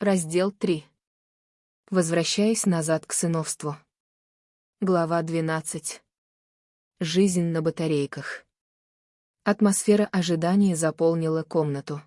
Раздел 3. Возвращаясь назад к сыновству. Глава 12. Жизнь на батарейках. Атмосфера ожидания заполнила комнату.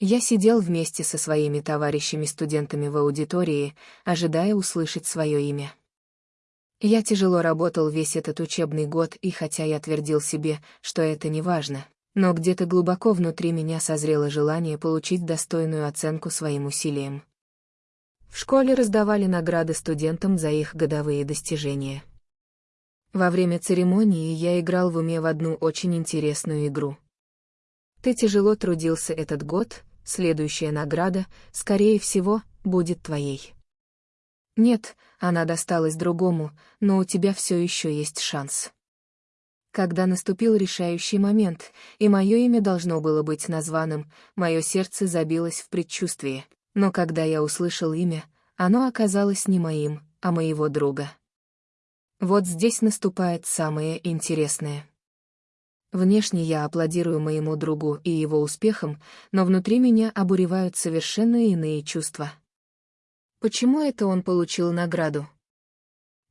Я сидел вместе со своими товарищами-студентами в аудитории, ожидая услышать свое имя. Я тяжело работал весь этот учебный год, и хотя я твердил себе, что это не важно, но где-то глубоко внутри меня созрело желание получить достойную оценку своим усилиям. В школе раздавали награды студентам за их годовые достижения. Во время церемонии я играл в уме в одну очень интересную игру. Ты тяжело трудился этот год, следующая награда, скорее всего, будет твоей. Нет, она досталась другому, но у тебя все еще есть шанс. Когда наступил решающий момент, и мое имя должно было быть названным, мое сердце забилось в предчувствии. Но когда я услышал имя, оно оказалось не моим, а моего друга. Вот здесь наступает самое интересное. Внешне я аплодирую моему другу и его успехам, но внутри меня обуревают совершенно иные чувства. Почему это он получил награду?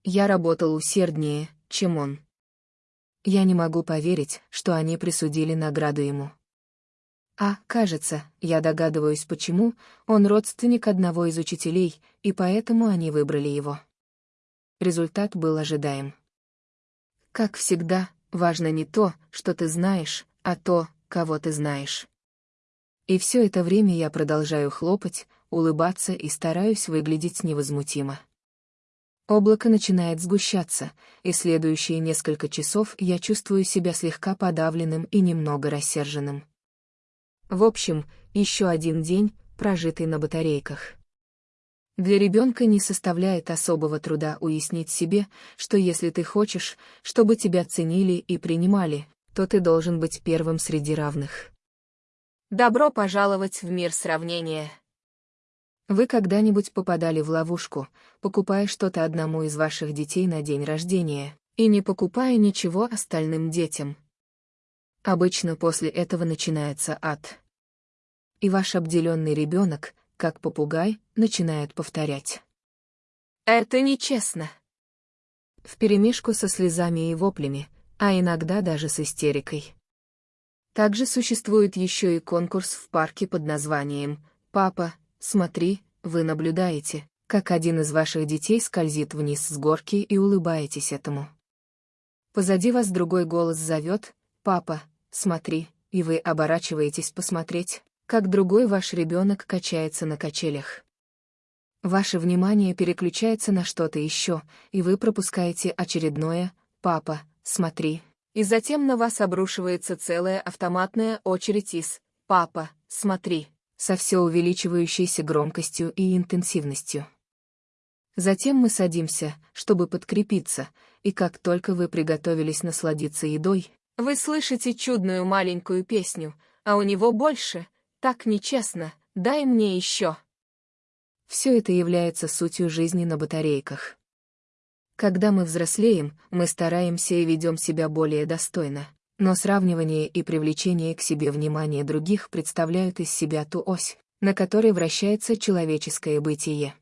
Я работал усерднее, чем он. Я не могу поверить, что они присудили награду ему. А, кажется, я догадываюсь почему, он родственник одного из учителей, и поэтому они выбрали его. Результат был ожидаем. Как всегда, важно не то, что ты знаешь, а то, кого ты знаешь. И все это время я продолжаю хлопать, улыбаться и стараюсь выглядеть невозмутимо. Облако начинает сгущаться, и следующие несколько часов я чувствую себя слегка подавленным и немного рассерженным. В общем, еще один день, прожитый на батарейках. Для ребенка не составляет особого труда уяснить себе, что если ты хочешь, чтобы тебя ценили и принимали, то ты должен быть первым среди равных. Добро пожаловать в мир сравнения. Вы когда-нибудь попадали в ловушку, покупая что-то одному из ваших детей на день рождения, и не покупая ничего остальным детям? Обычно после этого начинается ад. И ваш обделенный ребенок, как попугай, начинает повторять. «Это нечестно!» Вперемешку со слезами и воплями, а иногда даже с истерикой. Также существует еще и конкурс в парке под названием «Папа, смотри, вы наблюдаете, как один из ваших детей скользит вниз с горки и улыбаетесь этому. Позади вас другой голос зовет «Папа, смотри», и вы оборачиваетесь посмотреть, как другой ваш ребенок качается на качелях. Ваше внимание переключается на что-то еще, и вы пропускаете очередное «Папа, смотри». И затем на вас обрушивается целая автоматная очередь из «Папа, смотри» со все увеличивающейся громкостью и интенсивностью. Затем мы садимся, чтобы подкрепиться, и как только вы приготовились насладиться едой, вы слышите чудную маленькую песню, а у него больше, так нечестно, дай мне еще. Все это является сутью жизни на батарейках. Когда мы взрослеем, мы стараемся и ведем себя более достойно, но сравнивание и привлечение к себе внимания других представляют из себя ту ось, на которой вращается человеческое бытие.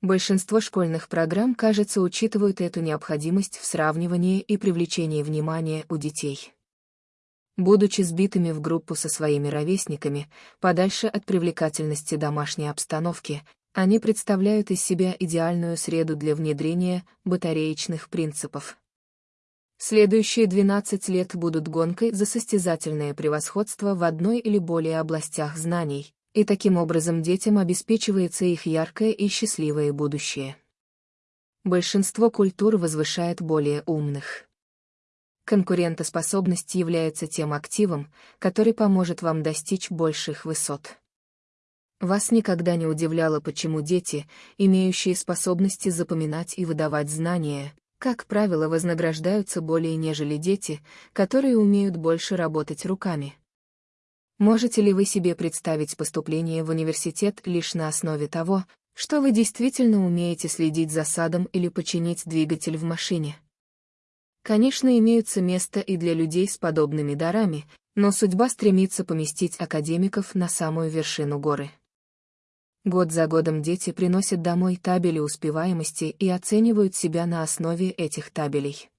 Большинство школьных программ, кажется, учитывают эту необходимость в сравнивании и привлечении внимания у детей. Будучи сбитыми в группу со своими ровесниками, подальше от привлекательности домашней обстановки, они представляют из себя идеальную среду для внедрения батареечных принципов. Следующие 12 лет будут гонкой за состязательное превосходство в одной или более областях знаний, и таким образом детям обеспечивается их яркое и счастливое будущее. Большинство культур возвышает более умных. Конкурентоспособность является тем активом, который поможет вам достичь больших высот. Вас никогда не удивляло, почему дети, имеющие способности запоминать и выдавать знания, как правило, вознаграждаются более нежели дети, которые умеют больше работать руками. Можете ли вы себе представить поступление в университет лишь на основе того, что вы действительно умеете следить за садом или починить двигатель в машине? Конечно, имеются места и для людей с подобными дарами, но судьба стремится поместить академиков на самую вершину горы. Год за годом дети приносят домой табели успеваемости и оценивают себя на основе этих табелей.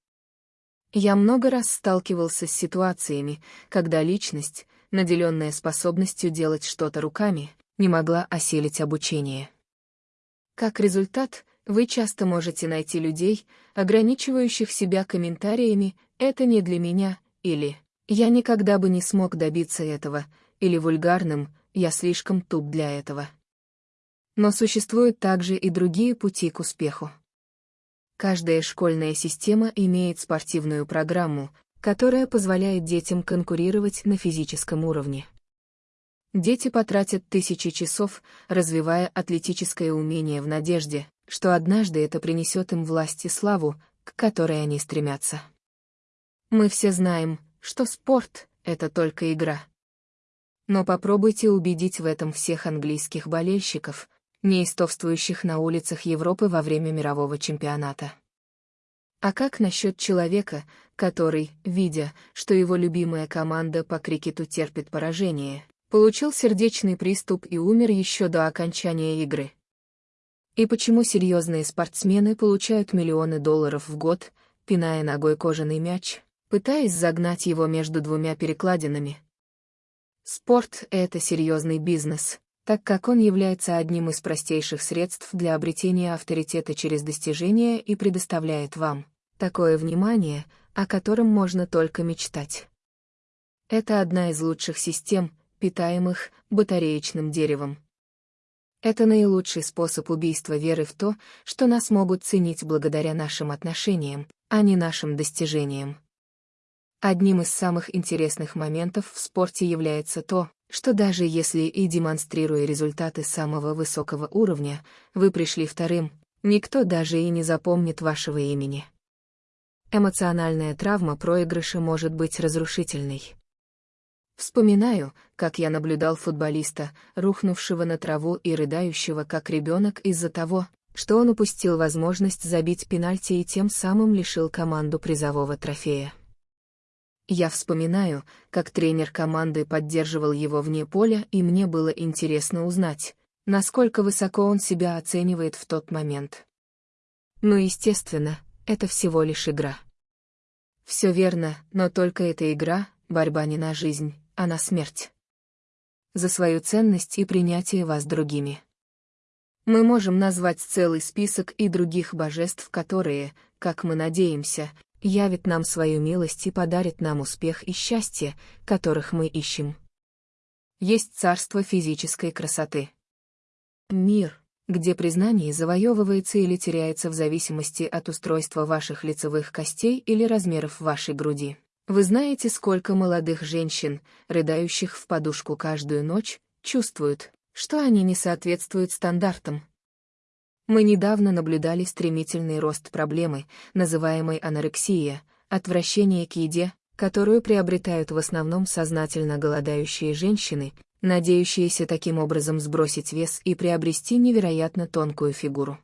Я много раз сталкивался с ситуациями, когда личность, наделенная способностью делать что-то руками, не могла осилить обучение. Как результат, вы часто можете найти людей, ограничивающих себя комментариями «это не для меня» или «я никогда бы не смог добиться этого» или вульгарным «я слишком туп для этого». Но существуют также и другие пути к успеху. Каждая школьная система имеет спортивную программу, которая позволяет детям конкурировать на физическом уровне. Дети потратят тысячи часов, развивая атлетическое умение в надежде, что однажды это принесет им власть и славу, к которой они стремятся. Мы все знаем, что спорт — это только игра. Но попробуйте убедить в этом всех английских болельщиков, неистовствующих на улицах Европы во время мирового чемпионата. А как насчет человека, который, видя, что его любимая команда по крикету терпит поражение, получил сердечный приступ и умер еще до окончания игры? И почему серьезные спортсмены получают миллионы долларов в год, пиная ногой кожаный мяч, пытаясь загнать его между двумя перекладинами? Спорт — это серьезный бизнес, так как он является одним из простейших средств для обретения авторитета через достижения и предоставляет вам такое внимание, о котором можно только мечтать. Это одна из лучших систем, питаемых батареечным деревом. Это наилучший способ убийства веры в то, что нас могут ценить благодаря нашим отношениям, а не нашим достижениям. Одним из самых интересных моментов в спорте является то, что даже если и демонстрируя результаты самого высокого уровня, вы пришли вторым, никто даже и не запомнит вашего имени. Эмоциональная травма проигрыша может быть разрушительной. Вспоминаю, как я наблюдал футболиста, рухнувшего на траву и рыдающего как ребенок из-за того, что он упустил возможность забить пенальти и тем самым лишил команду призового трофея. Я вспоминаю, как тренер команды поддерживал его вне поля, и мне было интересно узнать, насколько высоко он себя оценивает в тот момент. Ну, естественно, это всего лишь игра. Все верно, но только эта игра, борьба не на жизнь, а на смерть. За свою ценность и принятие вас другими. Мы можем назвать целый список и других божеств, которые, как мы надеемся, явит нам свою милость и подарит нам успех и счастье, которых мы ищем. Есть царство физической красоты. Мир, где признание завоевывается или теряется в зависимости от устройства ваших лицевых костей или размеров вашей груди. Вы знаете, сколько молодых женщин, рыдающих в подушку каждую ночь, чувствуют, что они не соответствуют стандартам, мы недавно наблюдали стремительный рост проблемы, называемой анорексия, отвращение к еде, которую приобретают в основном сознательно голодающие женщины, надеющиеся таким образом сбросить вес и приобрести невероятно тонкую фигуру.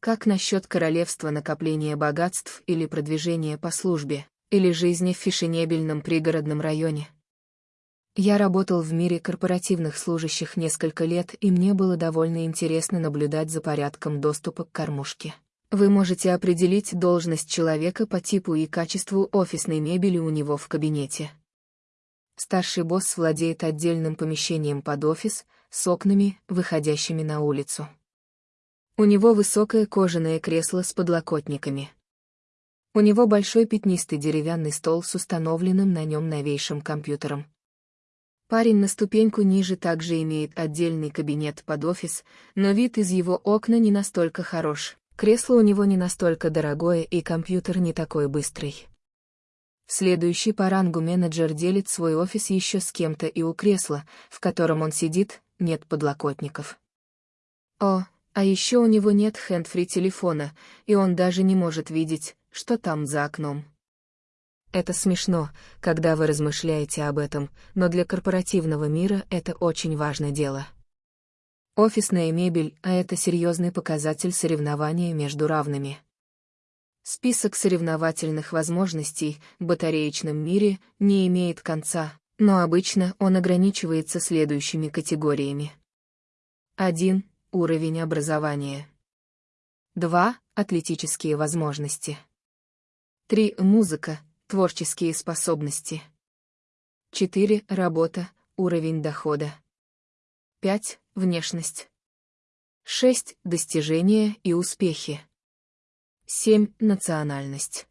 Как насчет королевства накопления богатств или продвижения по службе, или жизни в фешенебельном пригородном районе? Я работал в мире корпоративных служащих несколько лет, и мне было довольно интересно наблюдать за порядком доступа к кормушке. Вы можете определить должность человека по типу и качеству офисной мебели у него в кабинете. Старший босс владеет отдельным помещением под офис, с окнами, выходящими на улицу. У него высокое кожаное кресло с подлокотниками. У него большой пятнистый деревянный стол с установленным на нем новейшим компьютером. Парень на ступеньку ниже также имеет отдельный кабинет под офис, но вид из его окна не настолько хорош, кресло у него не настолько дорогое и компьютер не такой быстрый. Следующий по рангу менеджер делит свой офис еще с кем-то и у кресла, в котором он сидит, нет подлокотников. О, а еще у него нет хендфри телефона, и он даже не может видеть, что там за окном. Это смешно, когда вы размышляете об этом, но для корпоративного мира это очень важное дело. Офисная мебель, а это серьезный показатель соревнования между равными. Список соревновательных возможностей в батареечном мире не имеет конца, но обычно он ограничивается следующими категориями. 1. Уровень образования. 2. Атлетические возможности. 3. Музыка, творческие способности. 4. Работа, уровень дохода. 5. Внешность. 6. Достижения и успехи. 7. Национальность.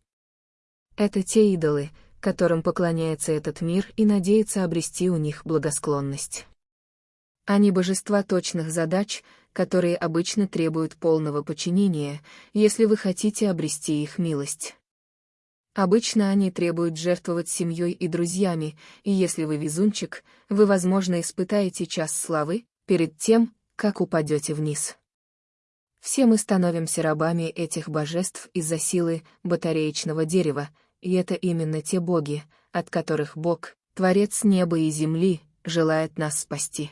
Это те идолы, которым поклоняется этот мир и надеется обрести у них благосклонность. Они божества точных задач, которые обычно требуют полного подчинения, если вы хотите обрести их милость. Обычно они требуют жертвовать семьей и друзьями, и если вы везунчик, вы, возможно, испытаете час славы перед тем, как упадете вниз. Все мы становимся рабами этих божеств из-за силы батареечного дерева, и это именно те боги, от которых Бог, Творец неба и земли, желает нас спасти.